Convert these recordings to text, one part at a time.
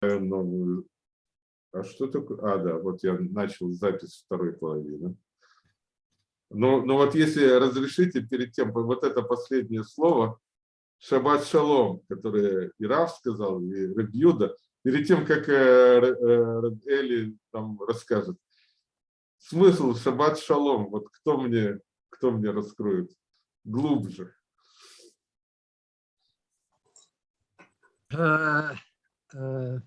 новую. А что такое? А, да, вот я начал запись второй половины. Но, но вот если разрешите, перед тем, вот это последнее слово, шаббат шалом, которое и Рав сказал, и Рабьюда, перед тем, как э, э, Эли там расскажет. Смысл шаббат шалом, вот кто мне, кто мне раскроет глубже? А,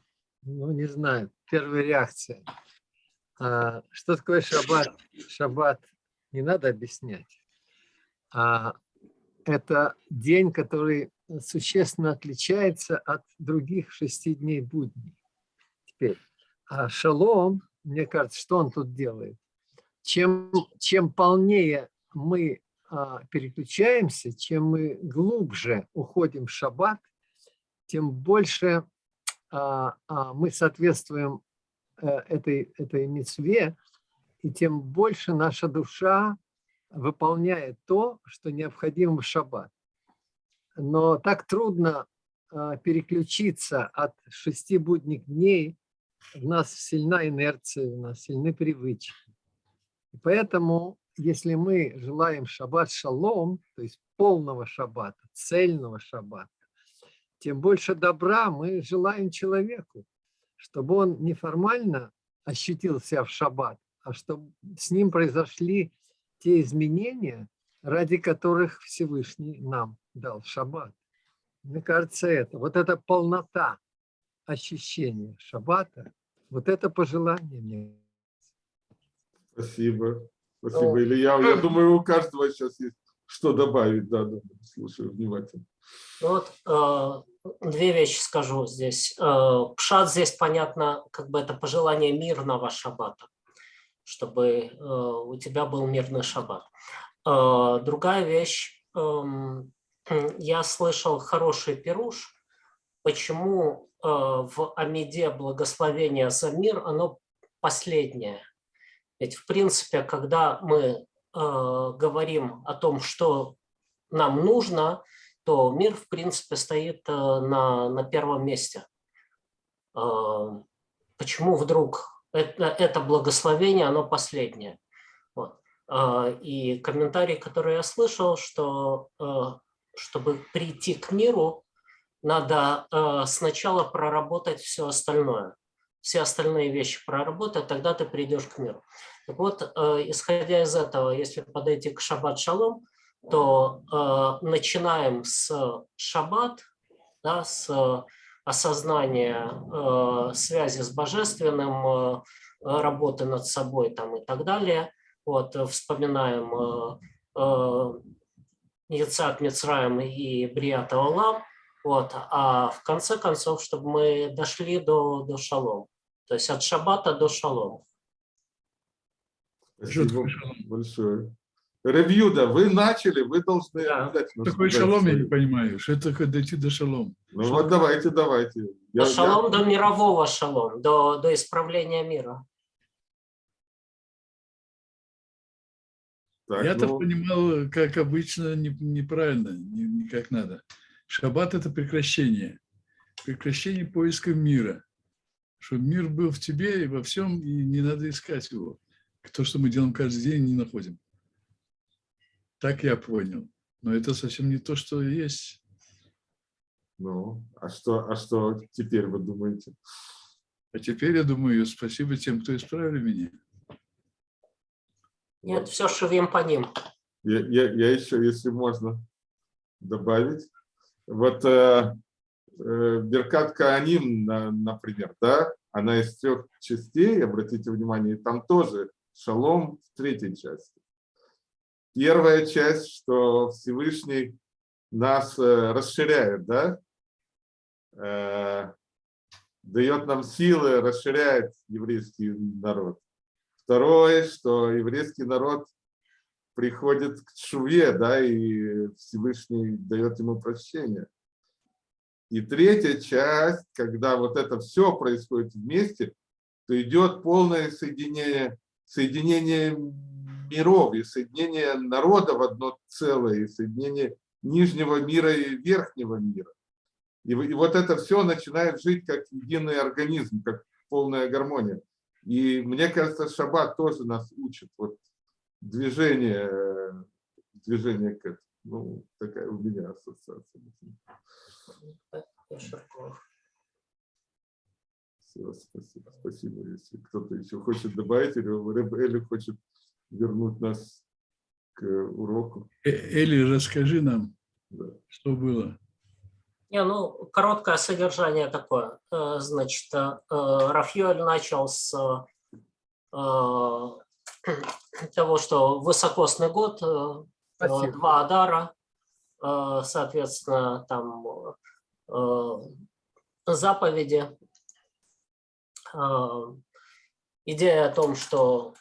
ну, не знаю, первая реакция. А, что такое шаббат? Шаббат не надо объяснять. А, это день, который существенно отличается от других шести дней будней. Теперь, а шалом, мне кажется, что он тут делает? Чем, чем полнее мы а, переключаемся, чем мы глубже уходим в шаббат, тем больше мы соответствуем а, этой, этой мецве, и тем больше наша душа выполняет то, что необходимо в шаббат. Но так трудно а, переключиться от шести будних дней. У нас сильна инерция, у нас сильны привычки. И поэтому, если мы желаем шаббат шалом, то есть полного шаббата, цельного шаббата, тем больше добра мы желаем человеку, чтобы он неформально ощутил себя в шаббат, а чтобы с ним произошли те изменения, ради которых Всевышний нам дал шаббат. Мне кажется, это, вот эта полнота ощущения шаббата, вот это пожелание мне. Спасибо. Спасибо, О. Илья. Я думаю, у каждого сейчас есть что добавить. Да, да, слушаю внимательно. Вот э, две вещи скажу здесь. Э, пшат здесь, понятно, как бы это пожелание мирного шаббата чтобы э, у тебя был мирный шаббат. Э, другая вещь, эм, я слышал хороший пируш, почему в Амиде благословение за мир, оно последнее. Ведь в принципе, когда мы говорим о том, что нам нужно, то мир в принципе стоит на, на первом месте. Почему вдруг это, это благословение, оно последнее. Вот. А, и комментарий, который я слышал, что чтобы прийти к миру, надо сначала проработать все остальное. Все остальные вещи проработать, тогда ты придешь к миру. Так вот, исходя из этого, если подойти к шаббат то начинаем с шаббат, да, с осознание э, связи с божественным, э, работы над собой там и так далее. Вот, э, вспоминаем э, э, Яцак Мицраем и Бриата Олам. Вот, а в конце концов, чтобы мы дошли до, до шалом. То есть от шаббата до шалом. Спасибо большое. Ревьюда, вы начали, вы должны да. Такой шалом я не понимаю, что это дойти до шалом. Ну что? вот давайте, давайте. Я, до шалом, я... до мирового шалом, до, до исправления мира. Я-то ну... понимал, как обычно, не, неправильно, не, не как надо. Шаббат – это прекращение. Прекращение поиска мира. Чтобы мир был в тебе и во всем, и не надо искать его. То, что мы делаем каждый день, не находим. Так я понял. Но это совсем не то, что есть. Ну, а что, а что теперь вы думаете? А теперь я думаю, спасибо тем, кто исправили меня. Нет, все шевим по ним. Я, я, я еще, если можно, добавить. Вот э, э, Беркат Кааним, например, да, она из трех частей, обратите внимание, там тоже шалом в третьей части. Первая часть, что Всевышний нас э, расширяет, да? Э, дает нам силы, расширяет еврейский народ. Второе, что еврейский народ приходит к Шуве, да, и Всевышний дает ему прощение. И третья часть, когда вот это все происходит вместе, то идет полное соединение, соединение миров, и соединение народа в одно целое, и соединение нижнего мира и верхнего мира. И, и вот это все начинает жить как единый организм, как полная гармония. И мне кажется, шаббат тоже нас учит. Вот движение, э, движение к этому. Ну, такая у меня ассоциация. Всё, спасибо, спасибо. Если кто-то еще хочет добавить, или Эли хочет вернуть нас к уроку. Э, Эли, расскажи нам, Да. что было. Не, ну, короткое содержание такое. Э, Значит, э, Рафьёль начал с того, что высокосный год, Спасибо. два Адара, соответственно, там заповеди. Идея о том, что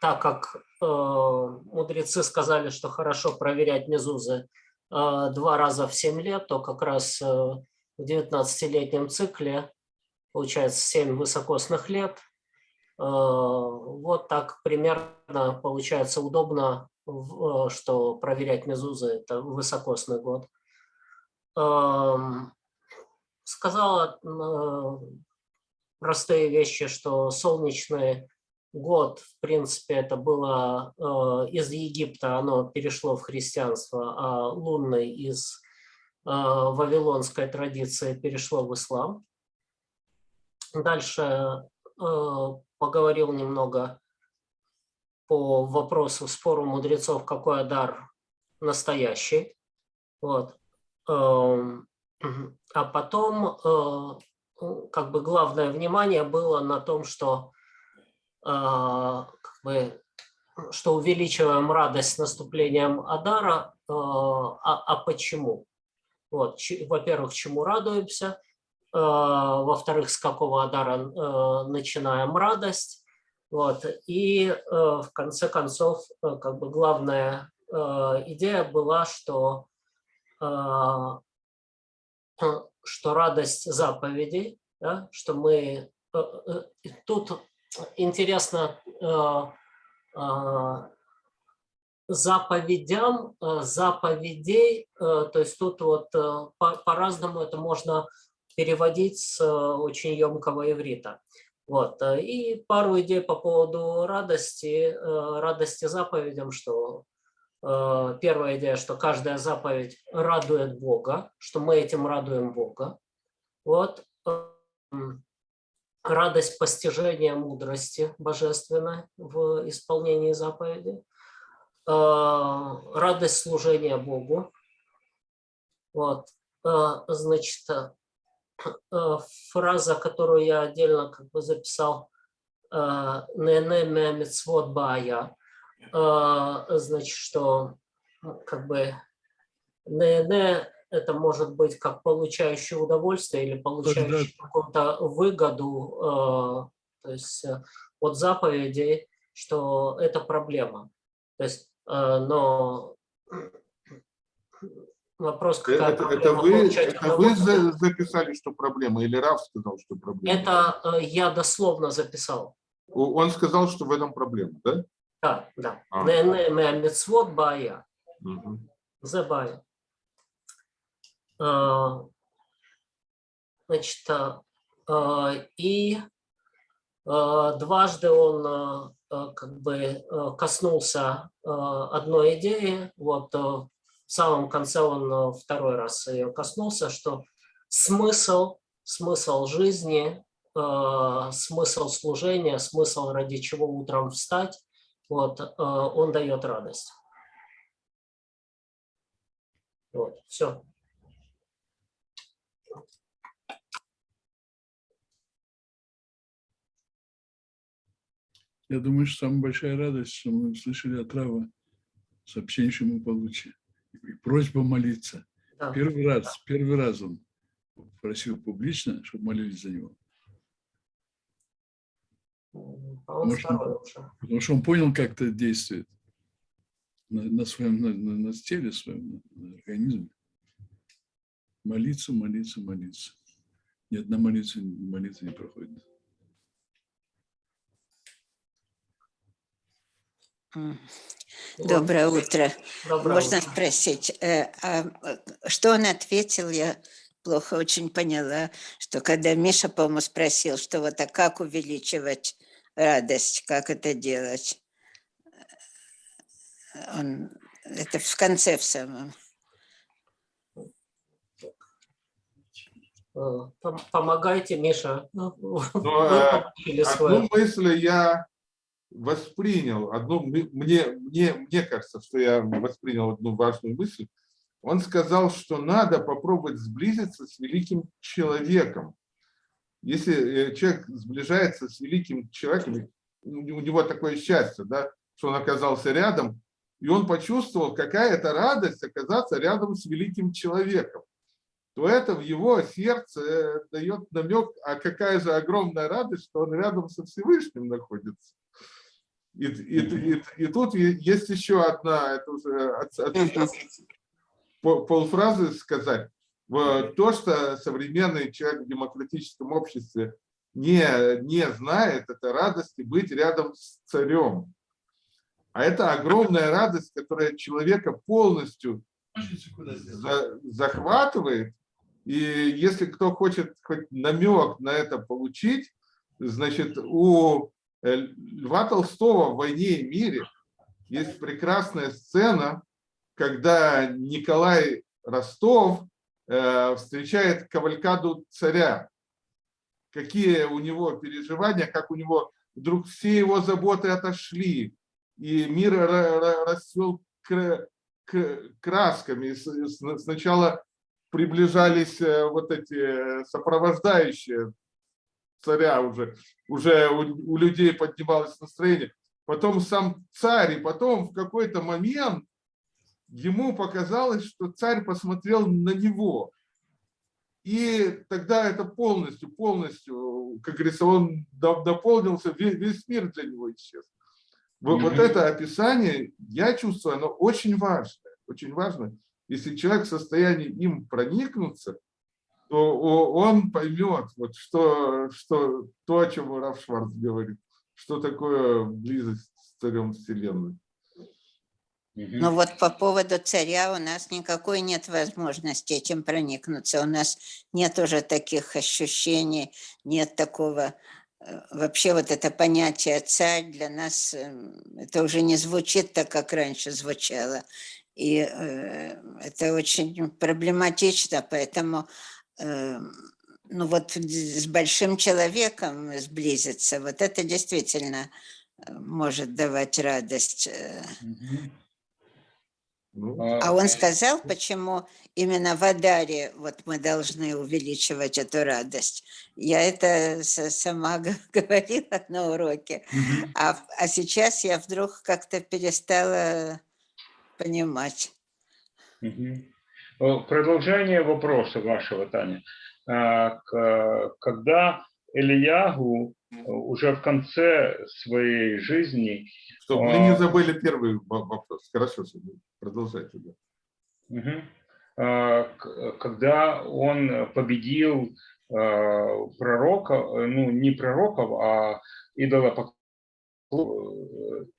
так как э, мудрецы сказали, что хорошо проверять мезузы, э, два раза в 7 лет, то как раз э, в 19-летнем цикле получается 7 высокосных лет. Э, Вот так примерно получается удобно, э, что проверять мезузы – это высокосный год. Эм, Сказала э, простые вещи, что солнечный год, в принципе, это было э, из Египта, оно перешло в христианство, а лунный из э, вавилонской традиции перешло в ислам. Дальше э, поговорил немного по вопросу спору мудрецов, какой дар настоящий. Вот. Эм, А потом э, как бы главное внимание было на том, что как бы, что увеличиваем радость с наступлением Адара. э, А, а почему? Вот, во-первых, чему радуемся, э, во-вторых, с какого Адара начинаем радость. Вот, и в конце концов, как бы главная идея была, что что радость заповедей, да, что мы тут интересно э, э, заповедям, э, заповедей, то есть тут вот э, по- по-разному это можно переводить с очень емкого иврита. Вот. И пару идей по поводу радости, радости заповедям, что первая идея, что каждая заповедь радует Бога, что мы этим радуем Бога. Вот. Радость постижения мудрости божественной в исполнении заповеди. Э, Радость служения Богу. Вот. Э, Значит, э, фраза, которую я отдельно как бы записал, «Нене ме мицвот бая», значит, что как бы НН это может быть как получающий удовольствие или получающий какую-то выгоду, э, то есть э, от заповедей, что это проблема. То есть, э, но вопрос, какая Это, это вы, это вы записали, что проблема, или Раф сказал, что проблема? Это э, я дословно записал. Он сказал, что в этом проблема, да? Да, да. А. НН Значит, а, а, и а, дважды он как бы коснулся одной идеи. Вот в самом конце он второй раз ее коснулся, что смысл, смысл жизни, смысл служения, смысл ради чего утром встать, вот, он дает радость. Вот, все. Я думаю, что самая большая радость, что мы услышали от Рава сообщение, что мы получили. И просьба молиться. Да. Первый раз, первый раз он просил публично, чтобы молились за него. Может, второй уже. Потому что он понял, как это действует на, на своем, на, на- на теле своем, на, на организме. Молиться, молиться, молиться. Ни одна молитва, молитва не проходит. Вот. Доброе утро. Доброе Можно утро. спросить, э, а, что он ответил? Я плохо очень поняла, что когда Миша, по-моему, спросил, что вот а как увеличивать радость, как это делать? Он, это в конце в самом. Э, пом- Помогайте, Миша. Ну, Вы э. Одну мысль я воспринял, одну, мне, мне, мне кажется, что я воспринял одну важную мысль. Он сказал, что надо попробовать сблизиться с великим человеком. Если э, человек сближается с великим человеком, у у него такое счастье, да, что он оказался рядом, и он почувствовал, какая это радость оказаться рядом с великим человеком, то это в его сердце э, дает намек, а какая же огромная радость, что он рядом со Всевышним находится. И, и, и, и тут есть еще одна, это уже от- от- по- полфразы сказать. То, что современный человек в демократическом обществе не, не знает, это радости быть рядом с царем. А это огромная радость, которая человека полностью за- захватывает. И если кто хочет хоть намек на это получить, значит, у Льва Толстого в «Войне и мире» есть прекрасная сцена, когда Николай Ростов э, встречает кавалькаду царя. Какие у него переживания, как у него вдруг все его заботы отошли, и мир ра- ра- расцвел красками. Сначала приближались э, вот эти э, сопровождающие царя уже, уже у, у людей поднималось настроение. Потом сам царь, и потом в какой-то момент ему показалось, что царь посмотрел на него. И тогда это полностью, полностью, как говорится, он до- дополнился, весь, весь мир для него исчез. Вот, вот это описание, я чувствую, оно очень важное, очень важно. Если человек в состоянии им проникнуться, то он поймет, вот что, что то, о чем Раф Шварц говорит, что такое близость с царем Вселенной. Ну вот по поводу царя у нас никакой нет возможности этим проникнуться. У нас нет уже таких ощущений, нет такого... э, Вообще вот это понятие царь для нас, эм, это уже не звучит так, как раньше звучало. И э, это очень проблематично, поэтому ну вот с большим человеком сблизиться, вот это действительно э, может давать радость. э. Ну, А он сказал, почему именно в Адаре вот мы должны увеличивать эту радость. Я это сама говорила на уроке, а, а сейчас я вдруг как-то перестала понимать. Э, Продолжение вопроса вашего, Таня. К- Когда Ильягу э, уже в конце своей жизни, Чтобы мы не забыли первый во- вопрос. Хорошо, продолжайте. да. когда он победил пророка, э, ну не пророков, а идола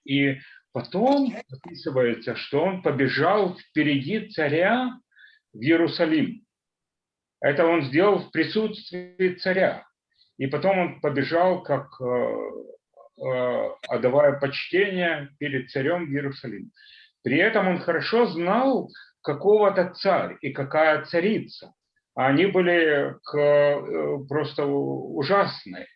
и потом описывается, что он побежал впереди царя в Иерусалим. Это он сделал в присутствии царя. И потом он побежал, как э, э, отдавая почтение перед царем в Иерусалим. При этом он хорошо знал какого-то царь и какая царица. Они были э, просто ужасные.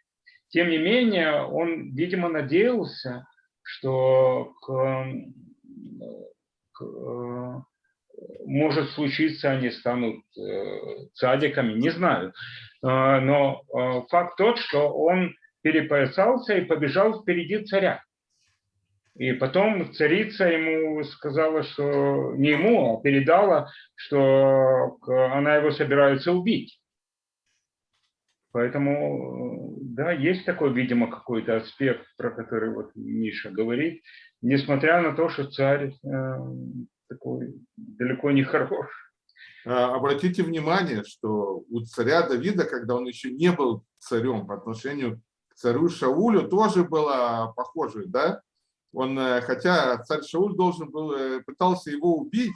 Тем не менее, он, видимо, надеялся, что к, к, может случиться, они станут э, цадиками, не знаю. Э, Но э, факт тот, что он перепоясался и побежал впереди царя. И потом царица ему сказала, что не ему, а передала, что к- она его собирается убить. Поэтому, э, да, есть такой, видимо, какой-то аспект, про который вот Миша говорит, несмотря на то, что царь э, такой далеко не хорош. А, Обратите внимание, что у царя Давида, когда он еще не был царем по отношению к царю Шаулю, тоже было похоже, да? Он, э, хотя царь Шауль должен был, э, пытался его убить,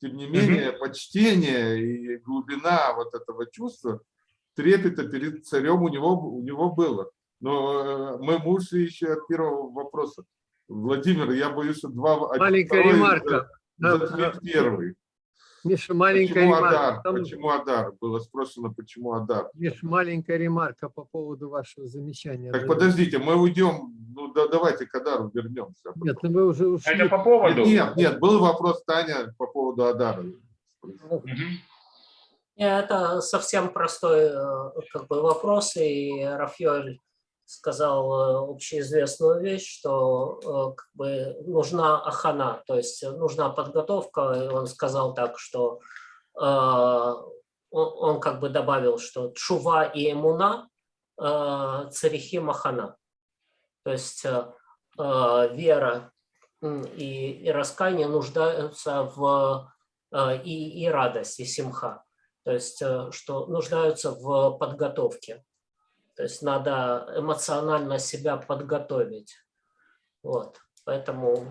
тем не менее, почтение и глубина вот этого чувства, трепета перед царем у него, у него было. Но мы ушли еще от первого вопроса. Владимир, я боюсь, что два... Маленькая ремарка. Первый. Миша, маленькая Почему ремарка. Адар? Там- Почему Адар? Было спросено, почему Адар. Миш, маленькая ремарка по поводу вашего замечания. Так подождите, мы уйдем, ну да, давайте к Адару вернемся. Нет, ну вы уже ушли. Это по поводу. Нет, нет, был вопрос Таня по поводу Адара. Мгм. Это совсем простой э, как бы, вопрос, и Рафиоль сказал э, общеизвестную вещь, что э, как бы, нужна ахана, то есть нужна подготовка, и он сказал так, что э, он, он как бы добавил, что чува и эмуна э, царихи махана, то есть э, э, вера и, и раскаяние нуждаются в э, и, и радость, и симха. То есть что нуждаются в подготовке. То есть надо эмоционально себя подготовить. Вот. Поэтому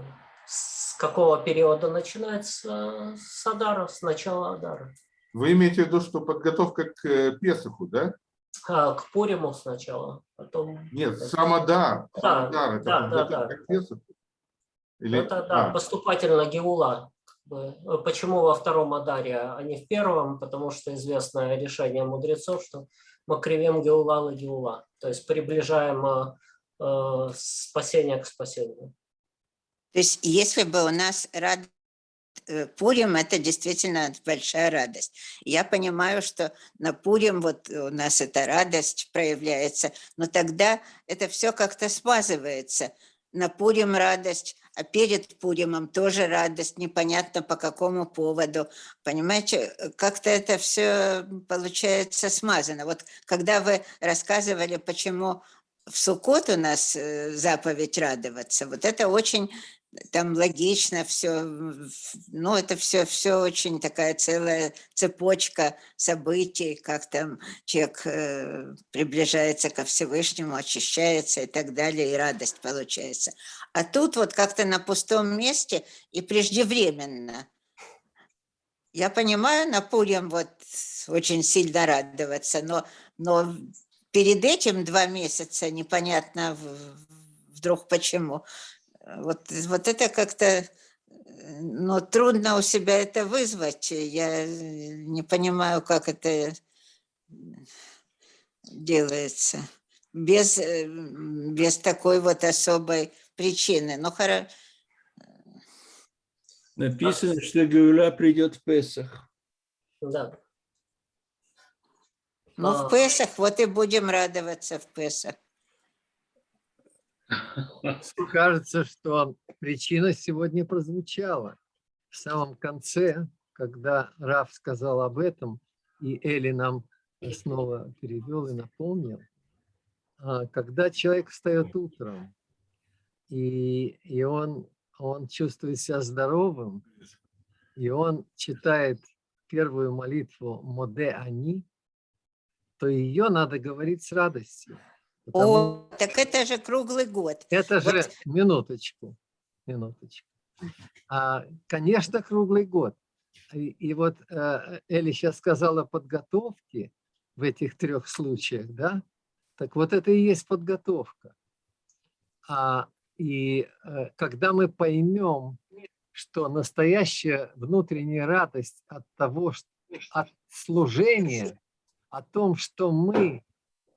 с какого периода начинается? С Адара, с начала Адара. Вы имеете в виду, что подготовка к э, Песоху, да? А, к Пуриму сначала, потом... Нет, сам Адар. Да, Сам Адар, это да, да, да. к Песоху. Или... Это да, а, поступательно Геула. Почему во втором Адаре, а не в первом? Потому что известное решение мудрецов, что мы кривим Геула и Геула. То есть приближаем э, э, спасение к спасению. То есть если бы у нас рад... э, Пурим – это действительно большая радость. Я понимаю, что на Пурим вот у нас эта радость проявляется, но тогда это все как-то смазывается. На Пурим радость, а перед Пуримом тоже радость, непонятно по какому поводу. Понимаете, как-то это все получается смазано. Вот когда вы рассказывали, почему в Суккот у нас э, заповедь радоваться, вот это очень там логично все, ну это все, все очень такая целая цепочка событий, как там человек э, приближается ко Всевышнему, очищается и так далее, и радость получается. А тут вот как-то на пустом месте и преждевременно. Я понимаю, на Пурим вот очень сильно радоваться, но, но перед этим два месяца непонятно вдруг почему. Вот, вот это как-то, э, ну, трудно у себя это вызвать. Я э, не понимаю, как это делается. Без, э, без такой вот особой причины. Ну, хоро- Написано, что Гауля придет в Песах. Да. ну, А. в Песах, вот и будем радоваться в Песах. Кажется, что причина сегодня прозвучала. В самом конце, когда Раф сказал об этом, и Эли нам снова перевел и напомнил, а, когда человек встает утром, и, и он, он чувствует себя здоровым, и он читает первую молитву «Моде они», то ее надо говорить с радостью. Потому О, так это же круглый год. это же, Вот. минуточку, минуточку. А, конечно, круглый год. И, и вот э, Эли сейчас сказала о подготовке в этих трех случаях, да? Так вот это и есть подготовка. А, и э, когда мы поймем, что настоящая внутренняя радость от того, что, от служения, о том, что мы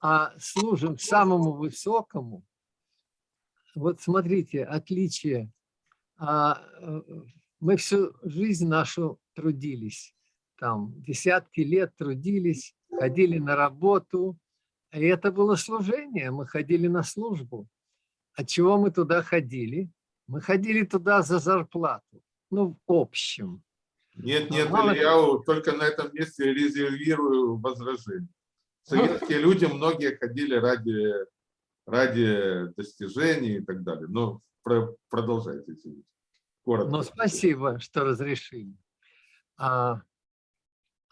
а, служим самому высокому, вот смотрите, отличие. А, э, Мы всю жизнь нашу трудились, там десятки лет трудились, ходили на работу, и это было служение, мы ходили на службу. От чего мы туда ходили? Мы ходили туда за зарплату, ну, в общем. Нет, нет, Мало- я только на этом месте резервирую возражение. Советские люди, многие ходили ради, ради достижений и так далее. Но про- продолжайте. Коротко. Ну, спасибо, что разрешили. А,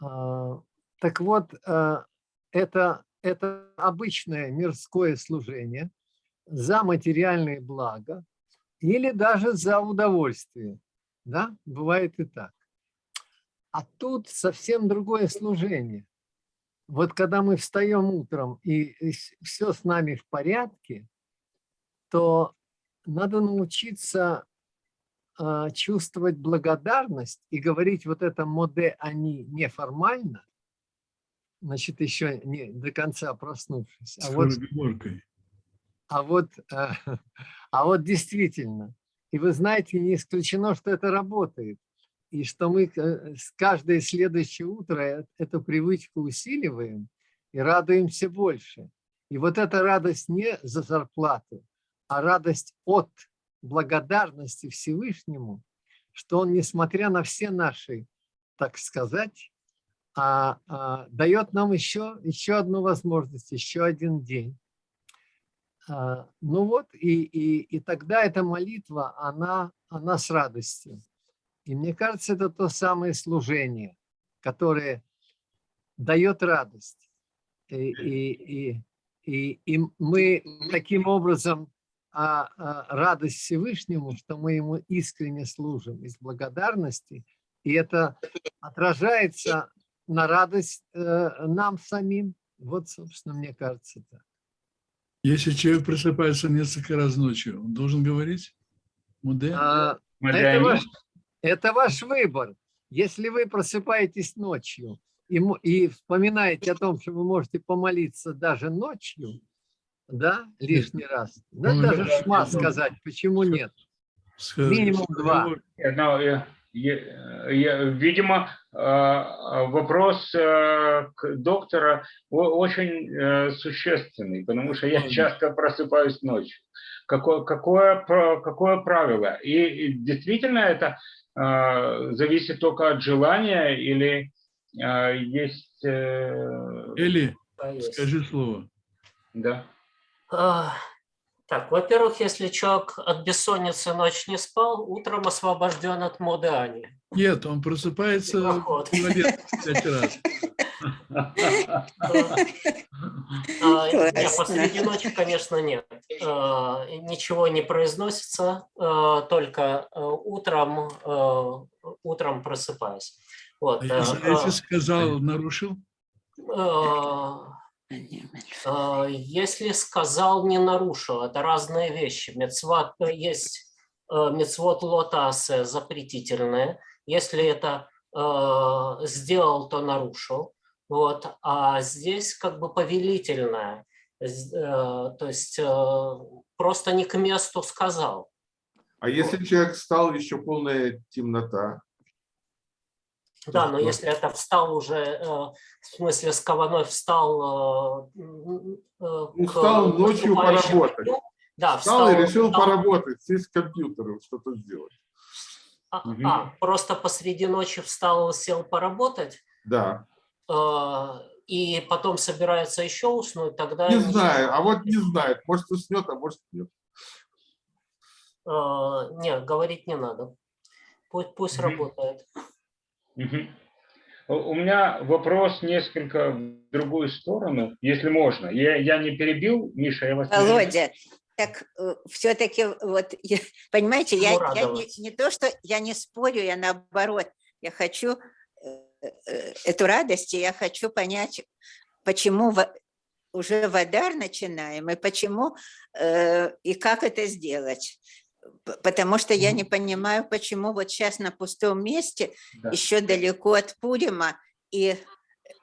а, так вот, а, это, это обычное мирское служение за материальные блага, или даже за удовольствие. Да, бывает и так. А тут совсем другое служение. Вот когда мы встаем утром и все с нами в порядке, то надо научиться а, чувствовать благодарность и говорить вот это моде они неформально, значит, еще не до конца проснувшись. А вот, а вот, а, а вот действительно. И вы знаете, не исключено, что это работает. И что мы э, каждое следующее утро э, эту привычку усиливаем и радуемся больше. И вот эта радость не за зарплату, а радость от благодарности Всевышнему, что Он, несмотря на все наши, так сказать, а, а, дает нам еще, еще одну возможность, еще один день. А, ну вот, и, и, и тогда эта молитва, она, она с радостью. И мне кажется, это то самое служение, которое дает радость. И, и, и, и, и мы таким образом а, а, радость Всевышнему, что мы ему искренне служим из благодарности, и это отражается на радость э, нам самим. Вот, собственно, мне кажется так. Если человек просыпается несколько раз ночью, он должен говорить? Муде? А, это, ваш, это ваш выбор. Если вы просыпаетесь ночью и, и вспоминаете о том, что вы можете помолиться даже ночью, да, лишний раз, да, ну, даже шма сказать, почему нет? Минимум два. Видимо, вопрос к доктору очень э, существенный, потому что я часто просыпаюсь ночью. Какое, какое, какое правило? И действительно это зависит только от желания или а, есть... Э, или, скажи слово. Да. Так, во-первых, если человек от бессонницы ночь не спал, утром освобожден от моды Ани. Нет, он просыпается пять раз. Нет, посреди ночи, конечно, нет. А, ничего не произносится, а, только а, утром, утром просыпаясь. Вот. Если сказал, нарушил? Если сказал, не нарушил, это разные вещи. Мецват, есть мецвод лотасе запретительное. Если это сделал, то нарушил. Вот. А здесь как бы повелительное. То есть просто не к месту сказал. А если человек стал еще полная темнота? Да, но если это встал уже, э, в смысле с кованой встал... Э, э, ну, встал ночью поработать. Дню, да, встал, встал и решил встал. поработать, сесть с компьютером, что-то сделать. А, угу. а, просто посреди ночи встал, сел поработать? Да. И потом собирается еще уснуть, тогда... Не знаю, а вот не знает, может уснет, а может нет. Нет, говорить не надо. Пусть, пусть угу. работает. У меня вопрос несколько в другую сторону, если можно. Я, я не перебил, Миша, я вас... Володя, так э, все-таки, вот, понимаете, я, я не, не то, что я не спорю, я наоборот, я хочу эту радость, я хочу понять, почему уже водар начинаем, и почему, и как это сделать потому что я не понимаю, почему вот сейчас на пустом месте, да. еще далеко от Пурима, и,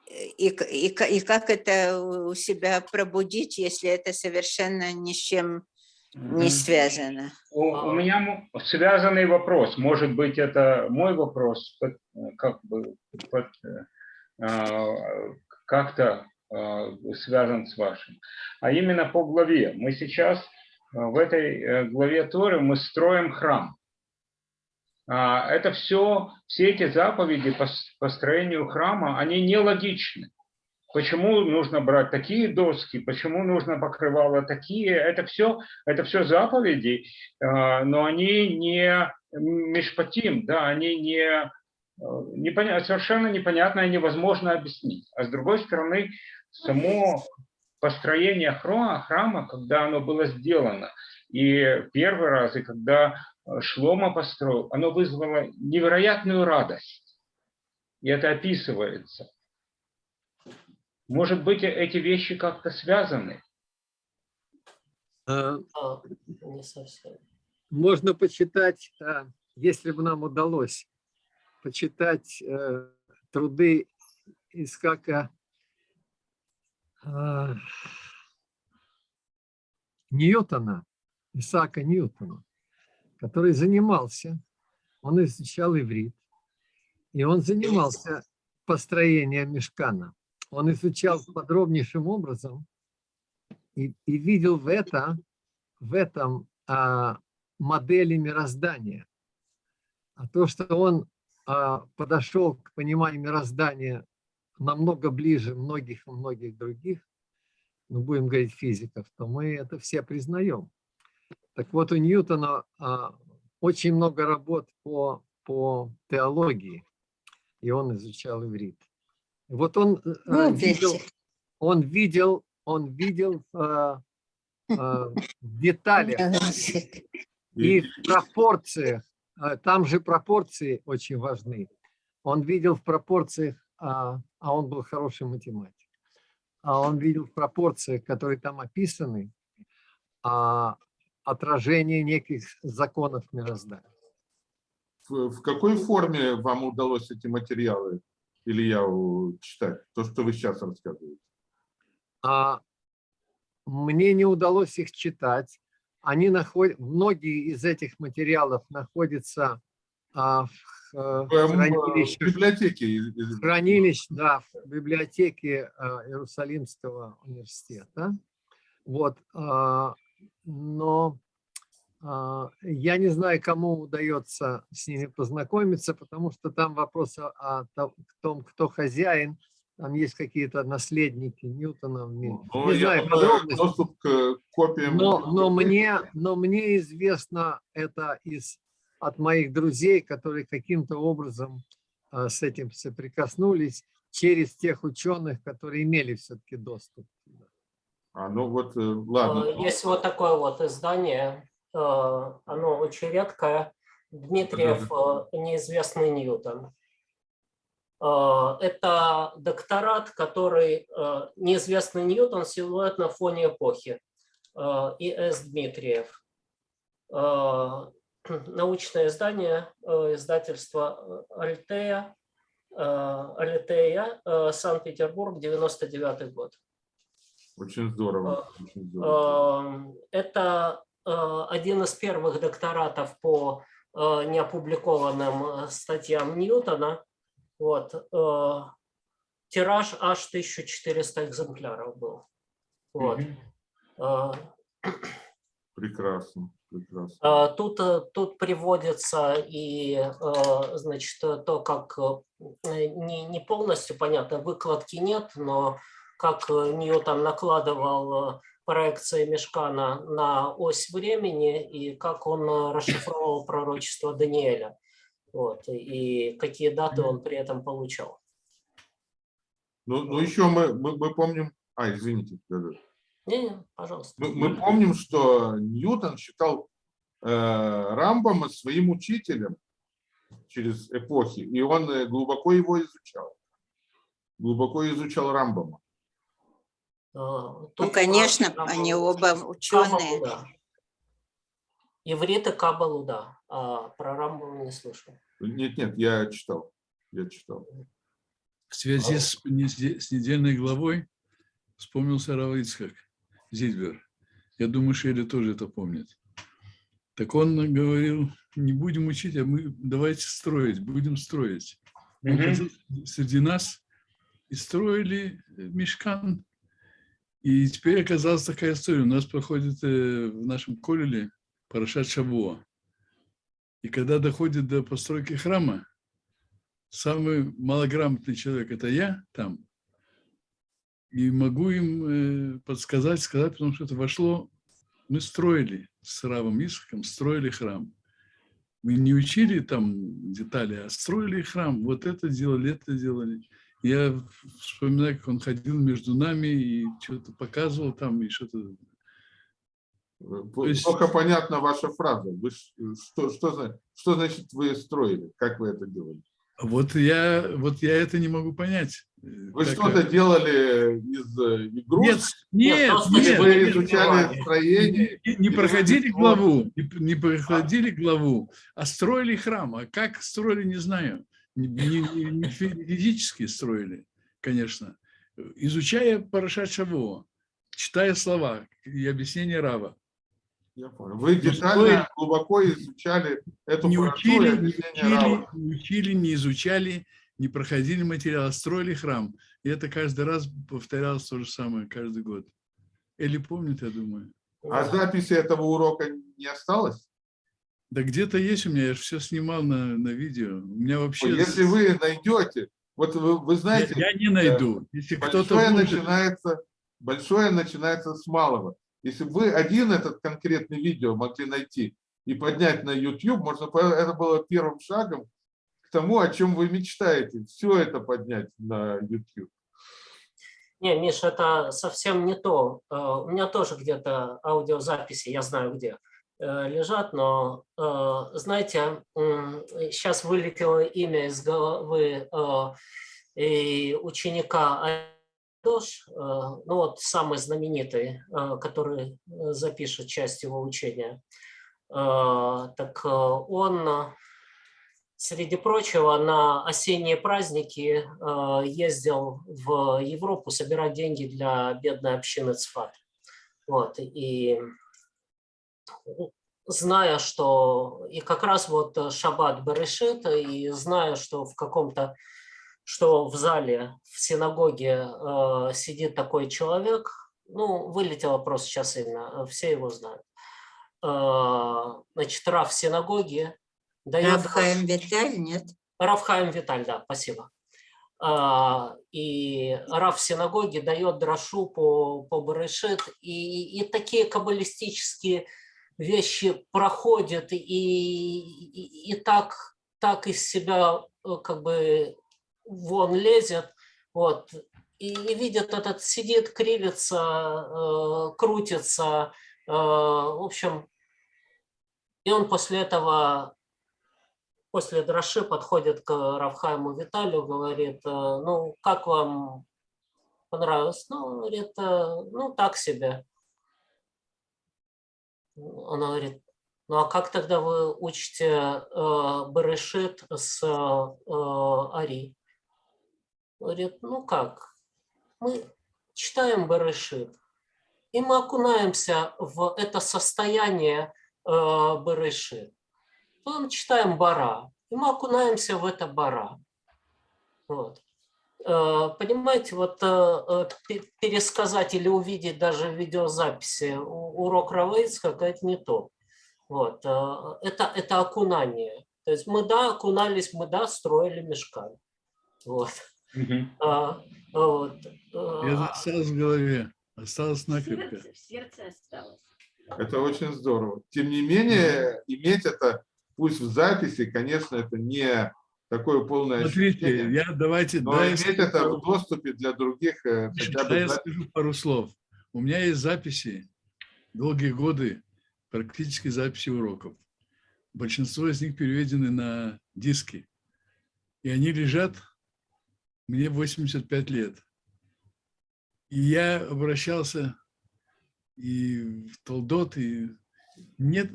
и, и, и как это у себя пробудить, если это совершенно ни с чем не связано. У, у меня связанный вопрос, может быть, это мой вопрос, как бы а, как-то а, связан с вашим, а именно по главе. Мы сейчас в этой э, главе Торы мы строим храм. А, это все, все эти заповеди по построению храма, они нелогичны. Почему нужно брать такие доски, почему нужно покрывало такие, это все, это все заповеди, а, но они не мешпатим, да, они не, э, непонятно, совершенно непонятно и невозможно объяснить. А с другой стороны, само построения храма, храма, когда оно было сделано. И первый раз, и когда э, Шлома построил, оно вызвало невероятную радость. И это описывается. Может быть, эти вещи как-то связаны? А, А, не совсем. Можно почитать, а, если бы нам удалось, почитать э, труды Искака Ньютона, Исаака Ньютона, который занимался, он изучал иврит, и он занимался построением мешкана. Он изучал подробнейшим образом и, и видел в, это, в этом а, модели мироздания. А то, что он а, подошел к пониманию мироздания намного ближе многих и многих других, ну, будем говорить физиков, то мы это все признаем. Так вот, у Ньютона а, очень много работ по, по теологии, и он изучал иврит. Вот он, э, Ну, видел, он видел, он видел а, а, в деталях и в пропорциях, а, там же пропорции очень важны. Он видел в пропорциях, а, а он был хороший математик, а он видел в пропорциях, которые там описаны, а, отражение неких законов мироздания. В, в какой форме вам удалось эти материалы, Илья, у- читать? То, что вы сейчас рассказываете. А мне не удалось их читать. Они находят, многие из этих материалов находятся а, в э, В, в библиотеке. из- из- хранилищ, да, в библиотеке а, Иерусалимского университета. Вот, а, но я не знаю, кому удается с ними познакомиться, потому что там вопрос о, о то- том, кто хозяин, там есть какие-то наследники Ньютона. Не Ну, я знаю думаю, подробностей. Доступ к копиям. Но, но, мне, но мне известно это из, от моих друзей, которые каким-то образом а, с этим соприкоснулись через тех ученых, которые имели все-таки доступ. А, ну вот, э, ладно. Э, Есть вот такое вот издание, оно очень редкое, Дмитриев э, «Неизвестный Ньютон». Э, Это докторат, который э, «Неизвестный Ньютон. Силуэт на фоне эпохи» э, И. С. Дмитриев. Научное издание, издательство э, Альтея, Альтея, Санкт-Петербург, 99 год. Очень здорово. очень здорово. Эм, Это один из первых докторатов по э, неопубликованным э, статьям Ньютона. Вот. э, Тираж аж 1400 экземпляров был. Вот. Э, Прекрасно. Прекрасно. Тут, э, тут приводится и, э, значит, э, то, как э, не, не полностью понятно, выкладки нет, но как э, Ньютон накладывал э, проекции Мешкана на ось времени и как он э, расшифровал пророчество Даниэля. Вот, и какие даты он при этом получал. Ну, ну еще мы, мы, мы помним... А, извините. да-да. Не, пожалуйста. Мы, мы помним, что Ньютон считал э, Рамбома своим учителем через эпохи, и он э, глубоко его изучал. Глубоко изучал Рамбома. Э, Ну, конечно, про они оба ученые. Каббалу, да. Иврит и Кабалу, да. А про Рамбова не слышал. Нет, нет, я читал. Я читал. В связи с, неде- с недельной главой вспомнился Рав Ицхак Зильбер. Я думаю, Шелли тоже это помнит. Так он говорил, не будем учить, а мы давайте строить, будем строить. Мгм. ходил среди нас и строили мешкан. И теперь оказалась такая история. У нас проходит э, в нашем колеле Парашат Шавуа. И когда доходит до постройки храма, самый малограмотный человек – это я там. И могу им э, подсказать, сказать, потому что это вошло. Мы строили с Равом Исхаком, строили храм. Мы не учили там детали, а строили храм. Вот это делали, это делали. Я вспоминаю, как он ходил между нами и что-то показывал там, и что-то... Есть- Плохо понятна ваша фраза. Вы ш- что, что, что значит вы строили? Как вы это делали? Вот я, вот я это не могу понять. Вы Как- что-то делали из э, игрушек? Нет, нет, Или нет, вы нет, изучали нет. строение? не, не Или проходили вы- главу, не, не проходили главу, а строили храм. А как строили, не знаю. Не, не- не- не фи- физически строили, конечно. Изучая Парашат Шавуа, читая слова и объяснения Рава. Я понял. Вы детально, строили- глубоко изучали эту Не парашу учили, не объяснение Рава. учили, не учили, не изучали, не проходили материал, а строили храм. И это каждый раз повторялось то же самое, каждый год. Или помнит, я думаю. А записи этого урока не осталось? Да где-то есть у меня, я же все снимал на, на видео. У меня вообще... Ой, Если вы найдете, вот вы, вы Я, знаете, я не найду. Если кто-то большое будет- начинается, большое начинается с малого. Если бы вы один этот конкретный видео могли найти и поднять на YouTube, можно, это было первым шагом к тому, о чем вы мечтаете. Все это поднять на YouTube. Не, Миш, это совсем не то. Э, У меня тоже где-то аудиозаписи, я знаю где, э, лежат, но, э, знаете, сейчас вылетело имя из головы э, ученика Айдош, э, ну вот самый знаменитый, э, который э, запишет часть его учения. Э, Так э, он э, Среди прочего, на осенние праздники э, ездил в Европу собирать деньги для бедной общины Цфат. Вот, и зная, что и как раз вот э, Шаббат Берешит, и зная, что в каком-то, что в зале, в синагоге э, сидит такой человек, ну, вылетело просто сейчас имя, э, все его знают. Э, значит, Раф синагоги дает... Рабхаим Виталь, нет? Равхаим Виталь, да, спасибо. А, И Рав в синагоге дает дрошу по, по Берешит, и, и такие каббалистические вещи проходят, и, и, и так, так из себя э, как бы вон лезет, вот, и, и видит этот, сидит, кривится, э, крутится, э, в общем, и он после этого после Драши подходит к Равхайму Виталию, говорит, э, ну, как вам понравилось? Ну, говорит, «Э, ну, так себе. Он говорит, ну, а как тогда вы учите э, Берешит с э, Ари? Говорит, ну как, мы читаем Берешит, и мы окунаемся в это состояние э, Берешит потом читаем Бара, и мы окунаемся в это Бара. Вот. Э, Понимаете, вот э, э, пе- пересказать или увидеть даже в видеозаписи урок Равейцка, это не то. Вот. Это, это окунание. То есть мы, да, окунались, мы, да, строили мешкан. Вот. Мгм. А, вот. Это осталось в голове, осталось накрепко. В сердце осталось. Это очень здорово. Тем не менее, иметь это, пусть в записи, конечно, это не такое полное Смотрите, ощущение, я давайте, но да, я иметь это скажу- в доступе для других э, хотя Да, бы я за- скажу пару слов. У меня есть записи, долгие годы, практически записи уроков. Большинство из них переведены на диски. И они лежат, мне 85 лет. И я обращался и в Толдот, и нет,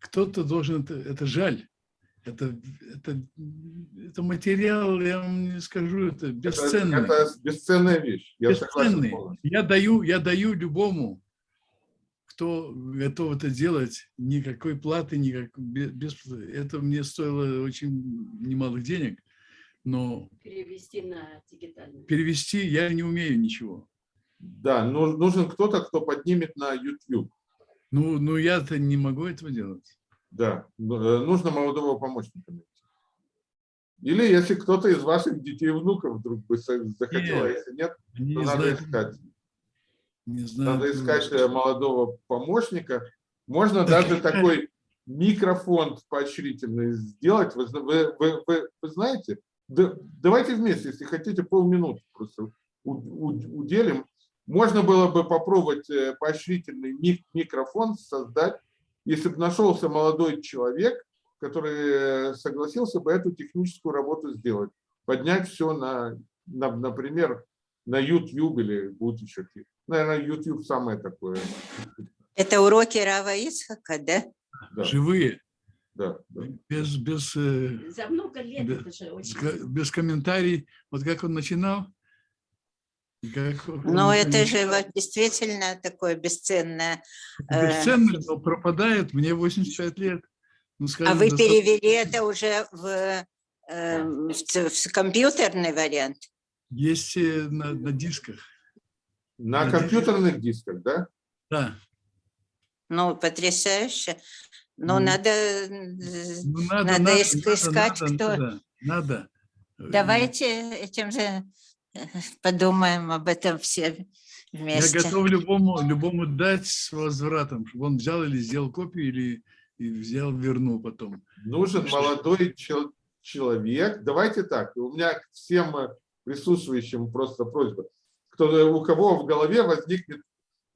кто-то должен, это, это жаль. Это, это, это материал, я вам не скажу, это это, бесценный. это бесценная вещь. Я Бесценный. Я даю, я даю любому, кто готов это делать, никакой платы, никак, бе- без, это мне стоило очень немалых денег, но Перевести на дигитальный. перевести я не умею ничего. Да, ну- нужен кто-то, кто поднимет на YouTube. Ну, ну я-то не могу этого делать. Да, ну, э, нужно молодого помощника найти. Или если кто-то из ваших детей и внуков вдруг бы захотел, а если нет, то не надо знают, искать. не знают, Надо искать э, молодого помощника. Можно даже такой микрофонд поощрительный сделать. Вы, вы, вы, вы- вы знаете, Да- давайте вместе, если хотите, полминуты просто уделим. Можно было бы попробовать э, поощрительный мик- микрофон создать, если бы нашелся молодой человек, который э, согласился бы эту техническую работу сделать. Поднять все на, на- например, на YouTube или будет еще какие- Наверное, YouTube самое такое. Это уроки Рава Ицхака, да? Да, Живые, да, да. без, без, э, За много лет Да. это же очень... без комментариев. Вот как он начинал. Но это же вот действительно такое бесценное. э, Бесценно, но пропадает. Мне 85 лет. Ну, А скажем, вы достаточно- перевели это уже в, э, в в компьютерный вариант? Есть э, на, на дисках. На На компьютерных дисках, да? Да. Ну, потрясающе. Но Ну, надо, Ну, надо, Надо надо, иск- надо, искать, надо, кто- Надо. надо. Давайте этим же подумаем об этом все Я вместе. готов любому, любому дать с возвратом, чтобы он взял или сделал копию, или и взял, вернул потом. Нужен молодой чел- человек. Давайте так, у меня к всем э, присутствующим просто просьба. Кто, у кого в голове возникнет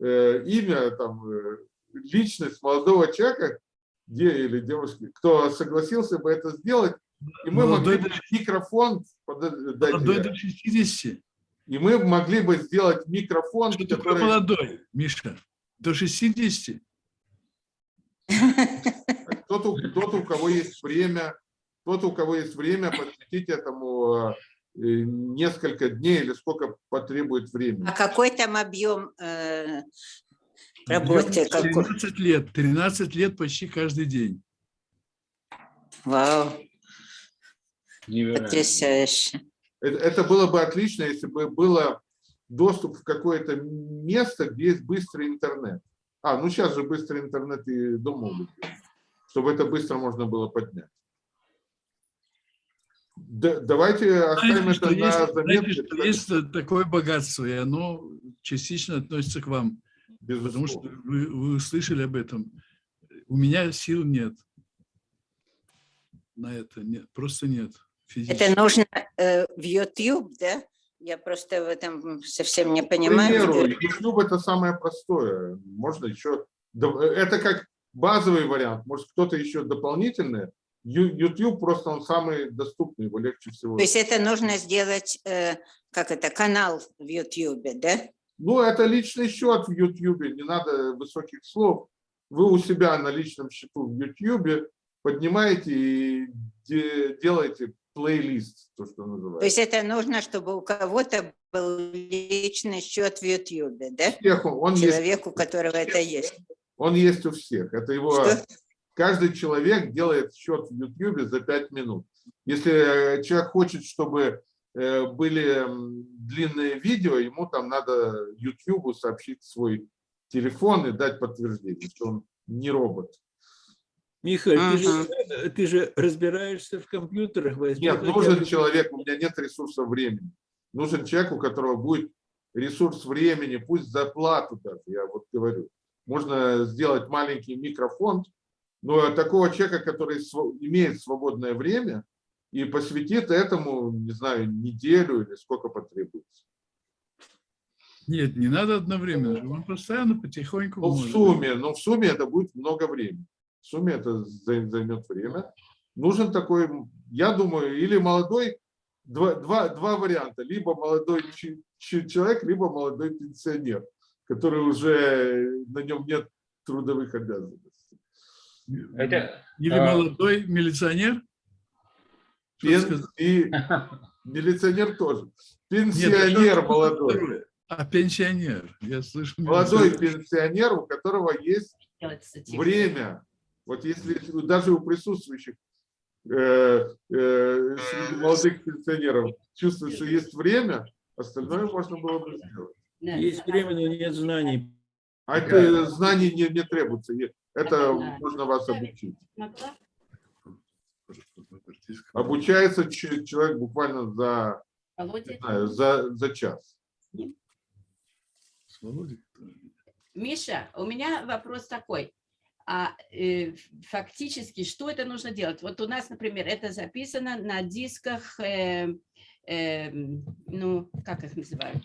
э, имя, там, э, личность молодого человека де, или девушки, кто согласился бы это сделать, и мы Молодой могли бы микрофон дать, Молодой э, до 60. и мы могли бы сделать микрофон, Что такое который... молодой, Миша? До 60? Тот, у- тот, у кого есть время, тот, у кого есть время, посвятить этому э, несколько дней или сколько потребует времени. А какой там объем э, работы? Какой? 13 лет. 13 лет почти каждый день. Вау, Невероятно. потрясающе. Это, это было бы отлично, если бы было доступ в какое-то место, где есть быстрый интернет. А, ну сейчас же быстрый интернет и дома будет, чтобы это быстро можно было поднять. Да- давайте оставим Знаете, что это на есть, знаете, заметке. что есть такое богатство, и оно частично относится к вам. Потому что безусловно. вы, вы услышали об этом. У меня сил нет. На это нет, просто нет. Физически. Это нужно э, в YouTube, да? Я просто в этом совсем не К понимаю. примеру, YouTube это самое простое. Можно еще... Это как базовый вариант. Может, кто-то еще дополнительный. YouTube просто он самый доступный, его легче всего. То есть это нужно сделать, э, как это, канал в YouTube, да? Ну, это личный счет в YouTube, не надо высоких слов. Вы у себя на личном счету в YouTube поднимаете и де- делаете плейлист, то, что То называется. есть это нужно, чтобы у кого-то был личный счет в YouTube, да? Всех он, он есть, Человек, у которого это есть. он есть у всех. Это его... Что? Каждый человек делает счет в YouTube за 5 минут. Если э, человек хочет, чтобы э, были длинные видео, ему там надо YouTube сообщить свой телефон и дать подтверждение, что он не робот. Михаил, ты, же, Ага. ты же разбираешься в компьютерах. возьми Нет, нужен человек, у меня нет ресурса времени. Нужен человек, у которого будет ресурс времени, пусть за плату даже, я вот говорю. Можно сделать маленький микрофон, но такого человека, который св- имеет свободное время и посвятит этому, не знаю, неделю или сколько потребуется. Нет, не надо одновременно. Он постоянно потихоньку. Ну, в сумме, но в сумме это будет много времени. В сумме это зай- займет время. Нужен такой, я думаю, или молодой, два, два, два варианта. Либо молодой человек, либо молодой пенсионер, который уже, на нем нет трудовых обязанностей. Это, Или а, молодой милиционер. Пен- и милиционер тоже. Нет, Пенсионер что- молодой. А пенсионер. Я слышу. Молодой милиционер. пенсионер, у которого есть время. Вот если даже у присутствующих э, э, среди молодых пенсионеров чувствуют, что есть время, остальное можно было бы сделать. Есть время, но нет знаний. А это знаний не, не требуется. Это Да. можно вас обучить. Обучается человек буквально за, знаю, за, за час. Миша, у меня вопрос такой. А э, фактически, что это нужно делать? Вот у нас, например, это записано на дисках, э, э, ну, как их называют?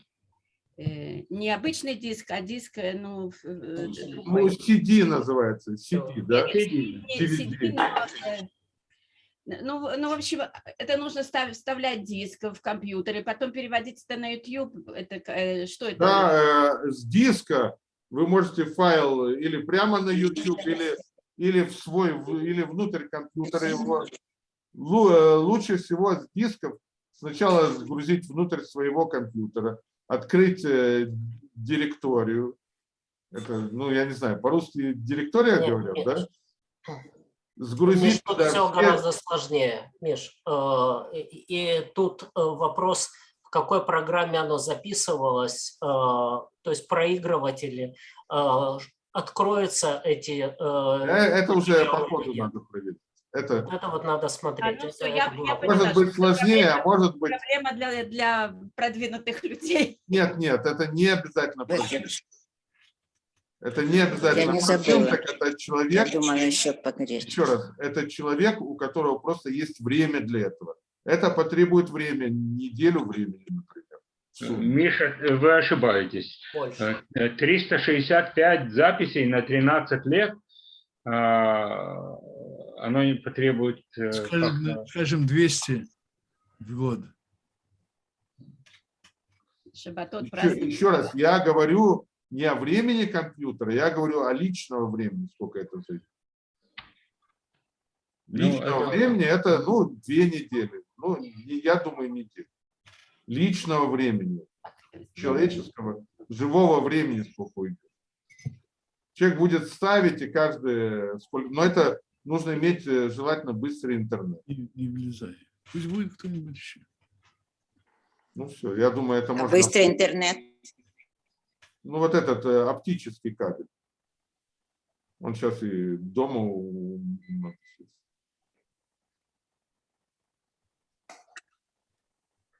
Э, не обычный диск, а диск, э, ну, в- э, Ну, другой. CD называется, CD, да? CD, диск. но, э, Ну, в- ну, в общем, это нужно ставить, вставлять диск в компьютер, и потом переводить это на YouTube. Это э, что это? Да, э, с диска вы можете файл или прямо на YouTube, или, или в свой, или внутрь компьютера его. Э, Лучше всего с дисков сначала загрузить внутрь своего компьютера, открыть э, директорию. Это, ну, я не знаю, по-русски директория Нет, говорят, нет. да? Миш, Сгрузить тут туда все гораздо сложнее, Миш. Э, И и тут вопрос, какой программе оно записывалось, э, то есть проигрыватели, э, откроются эти... Э, Это уже по ходу надо проверить. Это Это вот надо смотреть. ну Это- всё, это я- было я бы- поняла. может быть сложнее, а проблема- может быть... Проблема для, для продвинутых людей. Нет, нет, это не обязательно. Это не обязательно. не процент, забыла. так Это Я человек, думала еще погреть. еще раз, это человек, у которого просто есть время для этого. Это потребует время, неделю времени, например. Миша, вы ошибаетесь. больше. Э, 365 записей на 13 лет, а, оно не потребует... э, Скажем, скажем 200 в год. Шабатот Еще, еще раз, я говорю не о времени компьютера, я говорю о личного времени, сколько это займет. Ну, Личного это- времени это, ну, две недели. Ну, я думаю, неделю. Личного времени, человеческого, живого времени сколько уйдет. Человек будет ставить, и каждый... Сколько, но это нужно иметь э, желательно быстрый интернет. Не, не влезай. Пусть будет кто-нибудь еще. Ну все, я думаю, это А можно... Быстрый интернет. Ну вот этот э, оптический кабель. Он сейчас и дома у многих есть. А, и- и-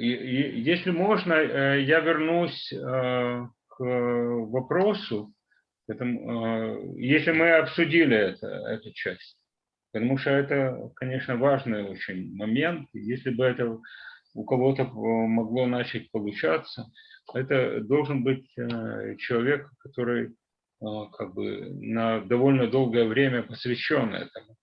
Если можно, э, я вернусь э, к вопросу, э, если мы обсудили это, эту часть. Потому что это, конечно, важный очень момент. Если бы это у кого-то могло начать получаться, это должен быть человек, который как бы на довольно долгое время посвящен этому.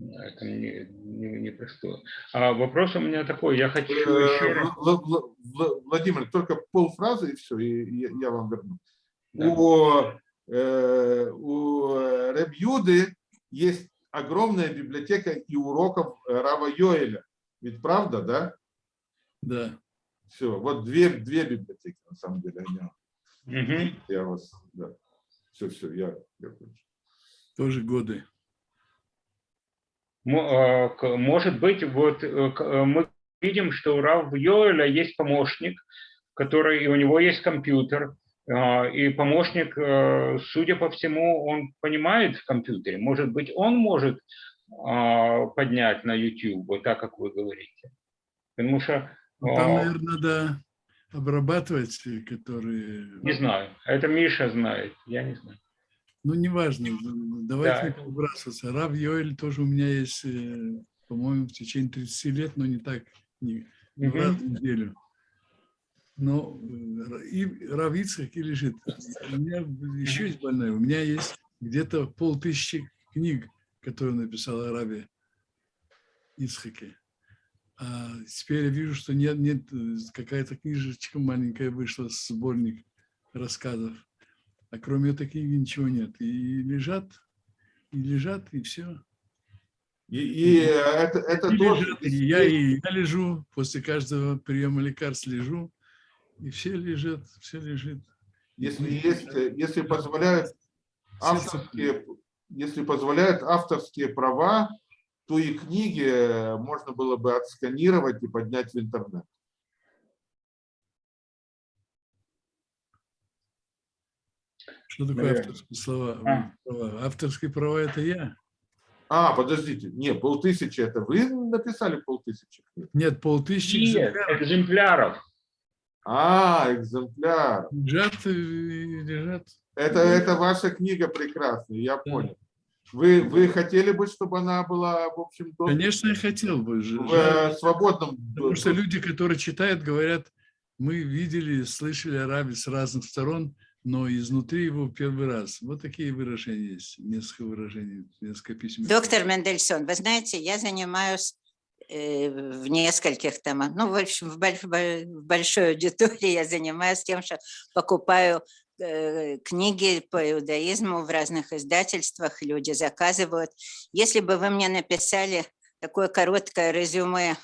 Это не, не, непростое. А вопрос у меня такой, я хочу еще Э, раз... Вла- Вла- Владимир, только полфразы и все, и я- вам верну. Да. У, э, у Ребьюды есть огромная библиотека и уроков Рава Йоэля. Ведь правда, да? Да. Все, вот две, две библиотеки, на самом деле. они- Мгм. Я вас, да. Все, все, я, я. Тоже годы. К- Может быть, вот э, э, мы видим, что у Рав Йоэля есть помощник, который, и у него есть компьютер, и помощник, э, судя по всему, он понимает в компьютере. Может быть, он может поднять на YouTube, вот так, как вы говорите. Потому что, Ну, Там, наверное, надо обрабатывать, э, которые... не знаю, это Миша знает, я не знаю. Ну, неважно. Давайте Да. не подбрасываться. Рав Йоэль тоже у меня есть, э, по-моему, в течение 30 лет, но не так, не, не Мгм. раз в неделю. Но э, и Рав Ицхак и лежит. У меня еще есть больная. У меня есть где-то полтысячи книг, которые написал Раве Ицхаке. А теперь я вижу, что нет, нет, э, какая-то книжечка маленькая вышла, сборник рассказов. А кроме этой книги ничего нет. И лежат, и лежат, и все. И, и это, это И тоже... лежат, и я, и я лежу, после каждого приема лекарств лежу, и все лежат, все лежит. Если есть, э, если позволяют авторские, если позволяют авторские права, то и книги можно было бы отсканировать и поднять в интернет. Что такое Наверное. авторские слова? А. права? Авторские права – это я. А, подождите, не, полтысячи это вы написали полтысячи? Нет, полтысячи Нет, экземпляров экземпляров. А, экземпляр. лежат, и лежат. Это, это ваша книга прекрасная, я понял. Вы, вы хотели бы, чтобы она была, в общем, доступна Конечно, я хотел бы. в жаль, свободном Потому что люди, которые читают, говорят, мы видели, слышали о рабе с разных сторон, но изнутри его первый раз. Вот такие выражения есть, несколько выражений, несколько писем. Доктор Мендельсон, вы знаете, я занимаюсь э, в нескольких томах, ну, в общем, в больш- в большой аудитории я занимаюсь тем, что покупаю э, книги по иудаизму в разных издательствах, люди заказывают. Если бы вы мне написали такое короткое резюме,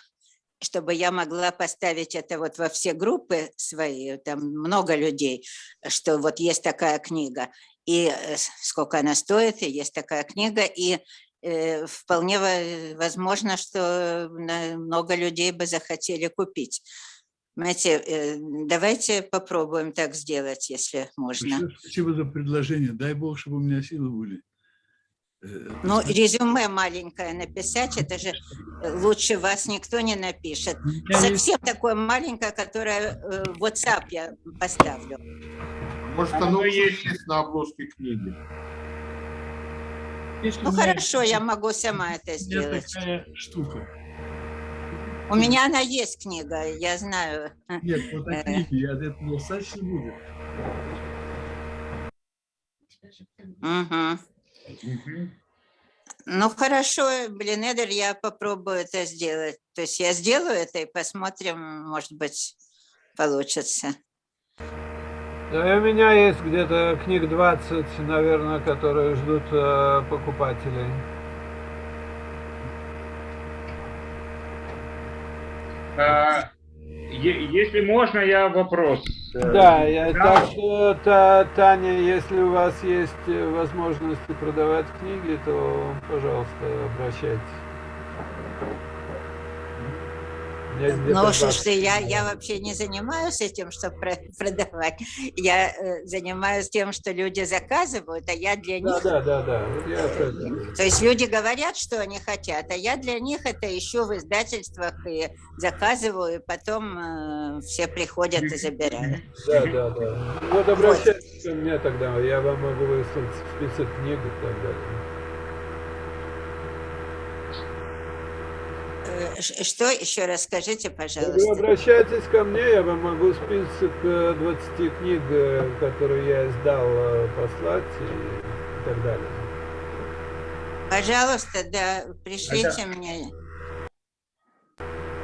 чтобы я могла поставить это вот во все группы свои, там много людей, что вот есть такая книга, и э, сколько она стоит, и есть такая книга, и э, вполне во- возможно, что много людей бы захотели купить. Знаете, э, давайте попробуем так сделать, если можно. Спасибо за предложение. Дай Бог, чтобы у меня силы были. Э, Ну, это резюме маленькое написать, это же э, лучше вас никто не напишет. У меня есть- Совсем такое маленькое, которое э, в WhatsApp я поставлю. Может, Оно есть. есть на обложке книги. у Ну хорошо, я могу сама это сделать. такая штука. У меня она есть книга, я знаю. Нет, вот Э. о книге, я этого достаточно будет. Мгм. Ну хорошо, блин, Эдер, я попробую это сделать. То есть я сделаю это и посмотрим, может быть, получится. Да, у меня есть где-то книг 20, наверное, которые ждут э, покупателей. А, Если можно, я вопрос. э, Да, я, Да. так что, Та- Таня, если у вас есть э, возможности продавать книги, то, пожалуйста, обращайтесь. У меня есть где-то Ну, 20 слушайте, я, я вообще не занимаюсь этим, чтобы продавать. Я э, занимаюсь тем, что люди заказывают, а я для Да, них... да, да, да. Вот я. То есть люди говорят, что они хотят, а я для них это ищу в издательствах и заказываю, и потом э, все приходят и забирают. Да, да, да. Вот обращайтесь ко мне тогда, я вам могу выслать список книг и так далее. Э, ш- Что еще раз скажите, Вы пожалуйста? обращайтесь ко мне, я вам могу список э, 20 книг, э, которые я издал, э, послать и, так далее. Пожалуйста, да, пришлите мне.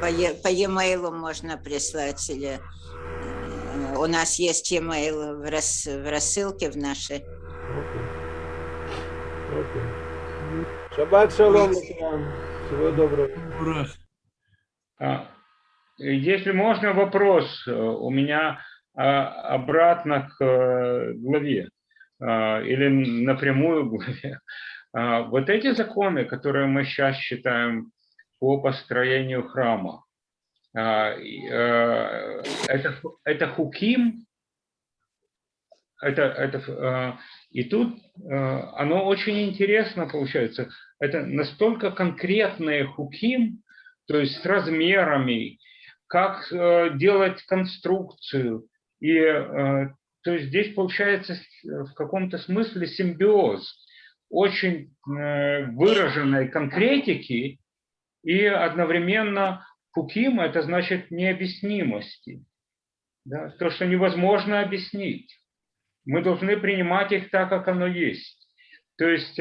По, е- по e-mail можно прислать или э, у нас есть e-mail в, рас- в рассылке в нашей. Окей. Окей. Шаббат шалом. Всего доброго. А, Если можно, вопрос э, у меня а, обратно к э, главе а, или напрямую к главе. Вот эти законы, которые мы сейчас считаем по построению храма, э, это, это хуким, это, это, и тут оно очень интересно получается. Это настолько конкретные хуким, то есть с размерами, как э, делать конструкцию. И э, то есть здесь получается в каком-то смысле симбиоз очень э, выраженной конкретики и одновременно хуким – это значит необъяснимости. Да? То, что невозможно объяснить. Мы должны принимать их так, как оно есть. То есть,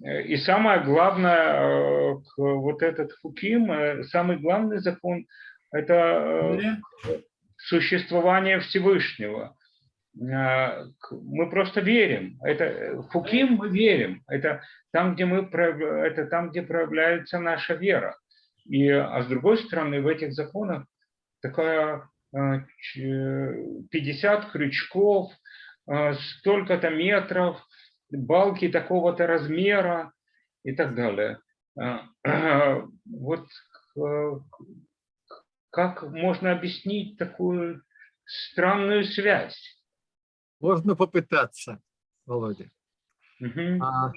и самое главное, э, вот этот хуким, э, самый главный закон – это э, существование Всевышнего. Мы просто верим. Это в хуким мы верим. Это там, где мы это там, где проявляется наша вера. И, а с другой стороны, в этих законах такая э, ч- 50 крючков, столько-то метров, балки такого-то размера и так далее. Э, Вот э, как можно объяснить такую странную связь? Можно попытаться, Володя. А,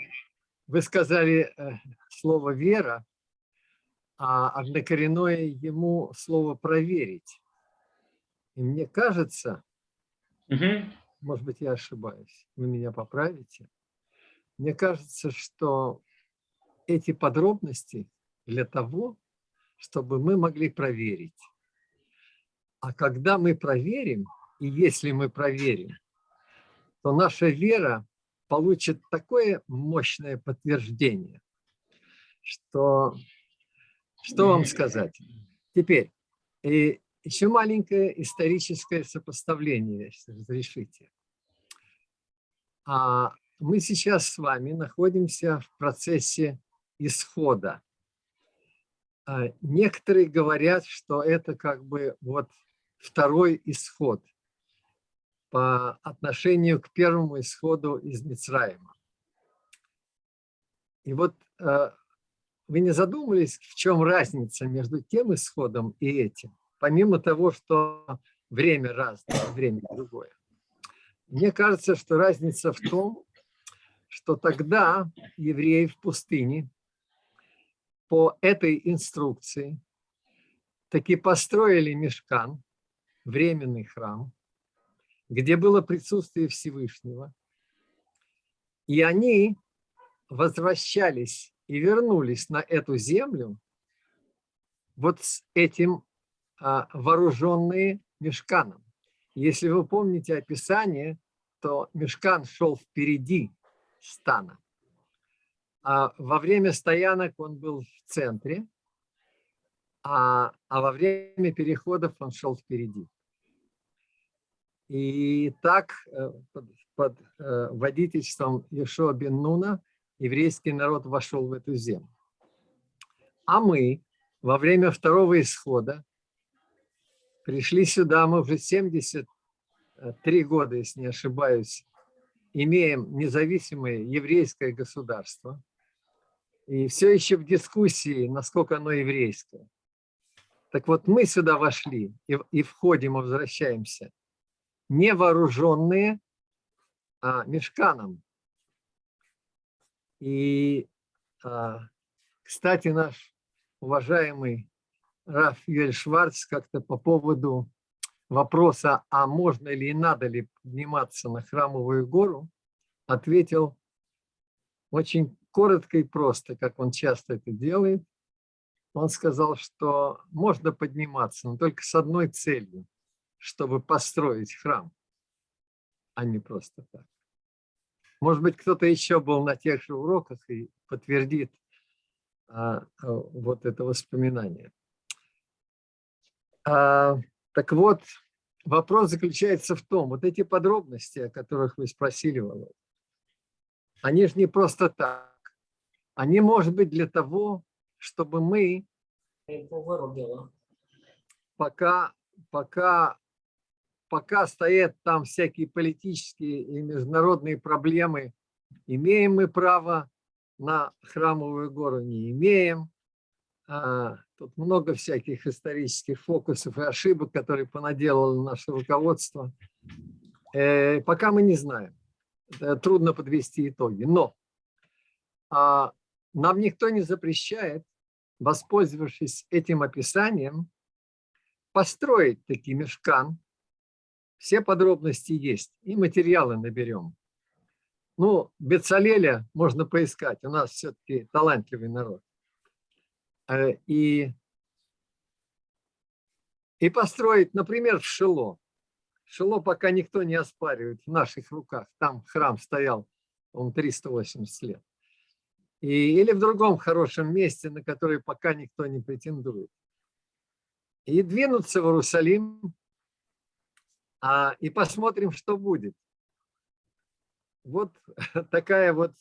Вы сказали э, слово «вера», а однокоренное ему слово «проверить». И мне кажется, Мгм. может быть, я ошибаюсь, вы меня поправите. Мне кажется, что эти подробности для того, чтобы мы могли проверить. А когда мы проверим, и если мы проверим, то наша вера получит такое мощное подтверждение, что, что вам сказать. Теперь, и еще маленькое историческое сопоставление, если разрешите. А мы сейчас с вами находимся в процессе исхода. А некоторые говорят, что это как бы вот второй исход по отношению к первому исходу из Мицраима. И вот э, вы не задумывались, в чем разница между тем исходом и этим? Помимо того, что время разное, время другое. Мне кажется, что разница в том, что тогда евреи в пустыне по этой инструкции таки построили мешкан, временный храм, где было присутствие Всевышнего. И они возвращались и вернулись на эту землю вот с этим а, вооруженные мешканом. Если вы помните описание, то мешкан шел впереди стана. А во время стоянок он был в центре, а, а во время переходов он шел впереди. И так э, под, под э, водительством Ешуа бен Нуна еврейский народ вошел в эту землю. А мы во время второго исхода пришли сюда, мы уже 73 года, если не ошибаюсь, имеем независимое еврейское государство, и все еще в дискуссии, насколько оно еврейское. Так вот, мы сюда вошли и, и входим, и возвращаемся, не вооруженные, а мешканом. И, а, кстати, наш уважаемый Раф Юэль Шварц как-то по поводу вопроса, а можно ли и надо ли подниматься на Храмовую гору, ответил очень коротко и просто, как он часто это делает. Он сказал, что можно подниматься, но только с одной целью, чтобы построить храм, а не просто так. Может быть, кто-то еще был на тех же уроках и подтвердит а, а, вот это воспоминание. А, так вот, вопрос заключается в том, вот эти подробности, о которых вы спросили, Володя, они же не просто так. Они, может быть, для того, чтобы мы пока, пока, пока стоят там всякие политические и международные проблемы, имеем мы право на храмовую гору, не имеем. А, тут много всяких исторических фокусов и ошибок, которые понаделало наше руководство. Э, пока мы не знаем. Трудно подвести итоги. Но а, нам никто не запрещает, воспользовавшись этим описанием, построить такие мешкан. Все подробности есть, и материалы наберем. Ну, Бецалеля можно поискать, у нас все-таки талантливый народ. Э, и, и построить, например, в Шило. Шило пока никто не оспаривает в наших руках. Там храм стоял, он 380 лет. И, или в другом хорошем месте, на которое пока никто не претендует. И двинуться в Иерусалим, а, и посмотрим, что будет. Вот такая вот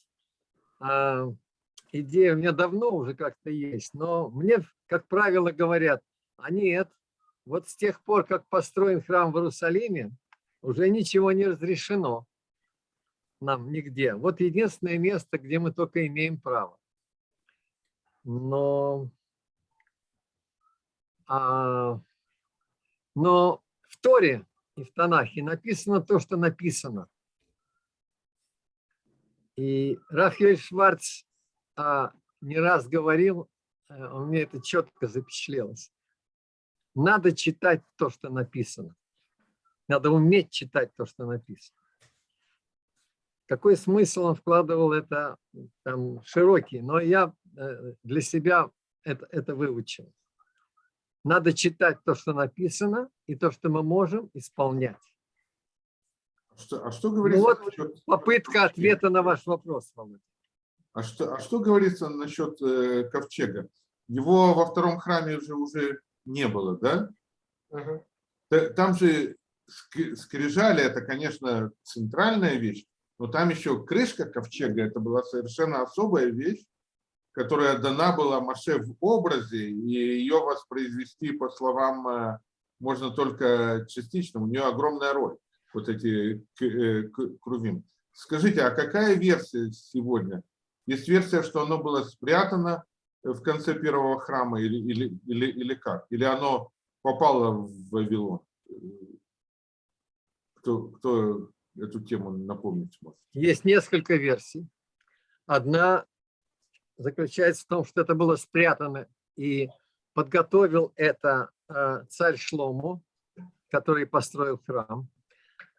а, идея у меня давно уже как-то есть, но мне, как правило, говорят, а нет, вот с тех пор, как построен храм в Иерусалиме, уже ничего не разрешено нам нигде. Вот единственное место, где мы только имеем право. Но, а, но в Торе и в Танахе написано то, что написано. И Рафаэль Шварц а, не раз говорил, э, у меня это четко запечатлелось. Надо читать то, что написано. Надо уметь читать то, что написано. какой смысл он вкладывал, это там широкий, но я э, для себя это, это выучил. Надо читать то, что написано, и то, что мы можем исполнять. Что, а что Ну говорится вот попытка ответа на ваш вопрос, Володя. А что, а что говорится насчет э, ковчега? Его во втором храме уже, уже не было, да? Та- Там же ск- скрижали, это, конечно, центральная вещь, но там еще крышка ковчега, это была совершенно особая вещь, которая дана была Маше в образе, и ее воспроизвести, по словам, э, можно только частично, у нее огромная роль, вот эти э, крувим. Скажите, а какая версия сегодня? Есть версия, что оно было спрятано в конце первого храма или, или, или, или как? Или оно попало в Вавилон? Кто, кто эту тему напомнить? Есть несколько версий. Одна заключается в том, что это было спрятано, и подготовил это э, царь Шлому, который построил храм.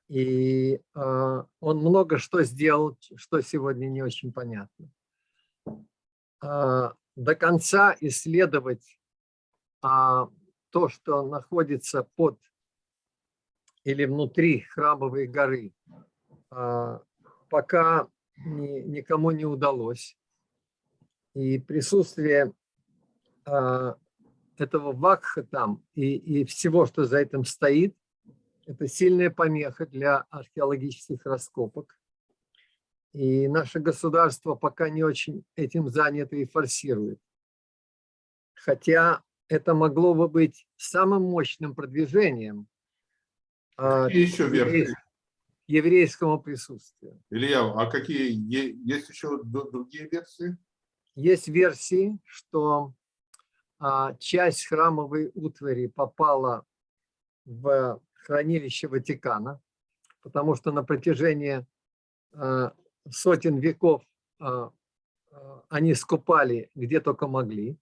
И э, он много что сделал, что сегодня не очень понятно. А, До конца исследовать а, то, что находится под или внутри храмовой горы, а, пока ни- никому не удалось. И присутствие а, этого вакха там и, и всего, что за этим стоит, это сильная помеха для археологических раскопок. И наше государство пока не очень этим занято и форсирует. Хотя это могло бы быть самым мощным продвижением а, еще еврейскому присутствию. Илья, а какие есть еще другие версии? Есть версии, что а, часть храмовой утвари попала в хранилище Ватикана, потому что на протяжении а, сотен веков а, а, они скупали где только могли,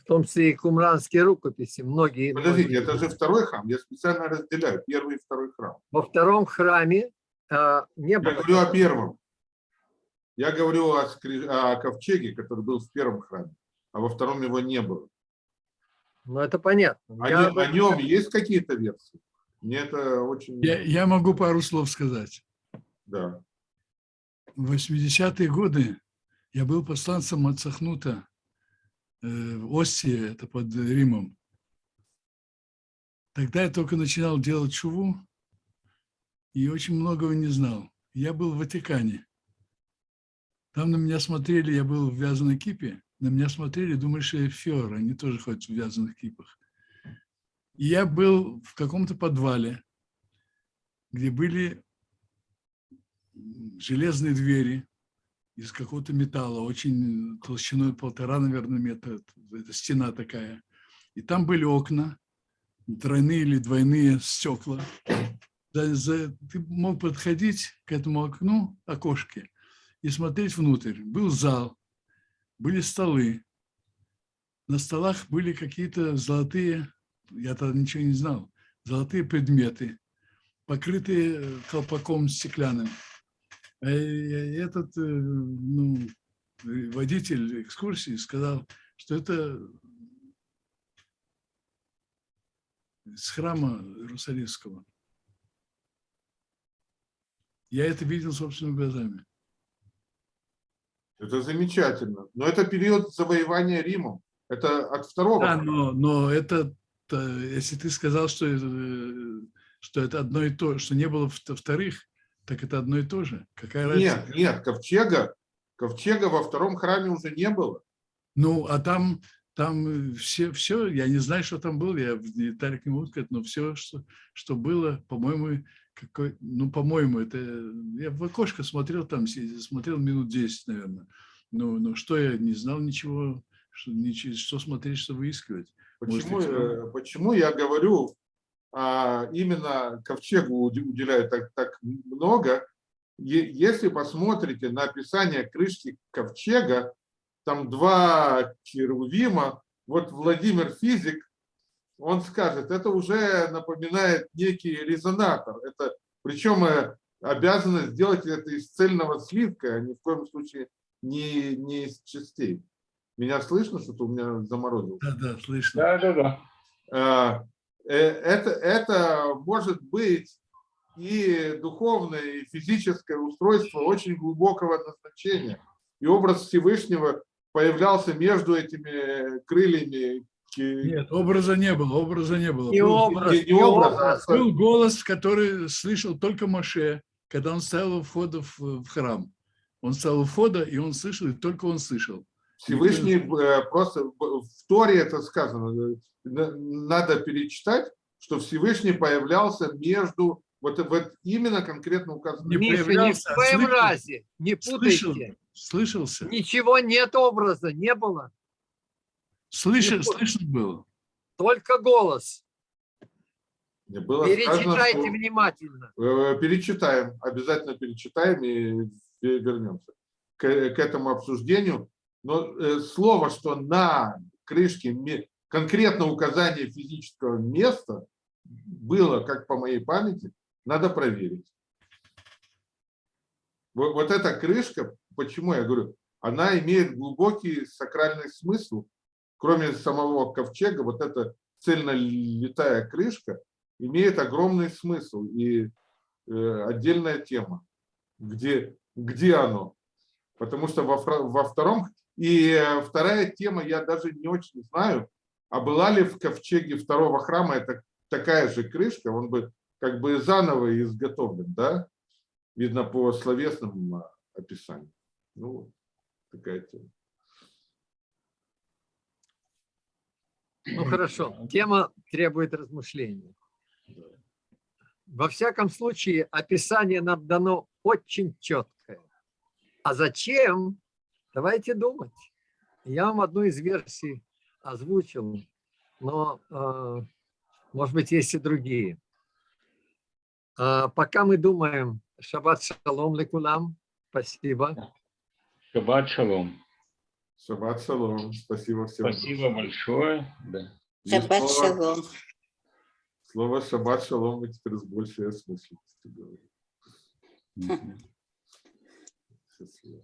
в том числе и кумранские рукописи. Многие, Подождите, многие- это же второй храм. Я специально разделяю первый и второй храм. Во втором храме а, не Я было. говорю о первом. Я говорю о, скри- о ковчеге, который был в первом храме, а во втором его не было. Но это понятно. О, Я о нем есть какие-то версии? Мне это очень... Я, я могу пару слов сказать. Да. В 80-е годы я был посланцем от Сахнута э, в Осте, это под Римом. Тогда я только начинал делать чуву и очень многого не знал. Я был в Ватикане. Там на меня смотрели, я был в вязаной кипе, на меня смотрели, думали, что я фиор, они тоже ходят в вязаных кипах. И я был в каком-то подвале, где были железные двери из какого-то металла, очень толщиной полтора, наверное, метра, это стена такая. И там были окна, тройные или двойные стекла. Ты мог подходить к этому окну, окошке, и смотреть внутрь. Был зал, были столы. На столах были какие-то золотые, я тогда ничего не знал, золотые предметы, покрытые э, колпаком стеклянным. А Этот э, ну, водитель экскурсии сказал, что это с храма Иерусалимского. Я это видел собственными глазами. Это замечательно. Но это период завоевания Римом. Это от второго. Да, но, но это, э, если ты сказал, что, э, что это одно и то, что не было вт- вторых, так это одно и то же. Какая разница? Нет, нет, ковчега, ковчега во втором храме уже не было. Ну, а там, там э, все, все, я не знаю, что там было, я не могу сказать, но все, что, что было, по-моему, какой, ну, по-моему, это, я в окошко смотрел там, смотрел минут 10, наверное. Ну, ну, что я не знал ничего, что, ничего, что смотреть, что выискивать. Может, Почему, равно. э, почему я говорю, а, именно ковчегу уделяю так, так много? Если посмотрите на описание крышки ковчега, там два херувима, вот Владимир Физик, он скажет, это уже напоминает некий резонатор. Это, причем э, обязаны сделать это из цельного свитка, а ни в коем случае не, не из частей. Меня слышно, что-то у меня заморозилось? Да, да, слышно. Да, да, да. А, э, Это, это может быть и духовное, и физическое устройство очень глубокого назначения. И образ Всевышнего появлялся между этими крыльями. Нет, образа не было, образа не было. И Был- образ, и не образ, Был голос, который слышал только Моше, когда он стоял у входа в, в храм. Он стоял у входа, и он слышал, и только он слышал. Всевышний э, просто в Торе это сказано. э, на- Надо перечитать, что Всевышний появлялся между вот, вот именно конкретно указано. Не Миша, ни в а коем слышал. разе, не Слышал. путайте. Слышался. Ничего нет образа, не было. Слышал, Не слышно было. Только голос. Было сказано, Перечитайте что- внимательно. Э, Перечитаем, обязательно перечитаем и ве- вернемся к, к этому обсуждению. Но э, слово, что на крышке конкретно указание физического места было, как по моей памяти, надо проверить. Вот, вот эта крышка, почему я говорю, она имеет глубокий сакральный смысл. Кроме самого ковчега, вот эта цельнолитая крышка имеет огромный смысл и э, отдельная тема, где, где оно. Потому что во, во втором, и э, вторая тема, я даже не очень знаю, а была ли в ковчеге второго храма это такая же крышка, он бы как бы заново изготовлен, да? Видно по словесным а, описаниям. Ну, такая тема. Ну хорошо, тема требует размышления. Во всяком случае, описание нам дано очень четкое. А зачем? Давайте думать. Я вам одну из версий озвучил, но, э, может быть, есть и другие. А пока мы думаем, шаббат шалом лекулам, спасибо. Шаббат шалом. Шаббат шалом. Спасибо всем. Спасибо большое. Да. Шаббат слово- шалом. Слово шаббат шалом мы теперь с большей осмысленностью говорим. Счастливо.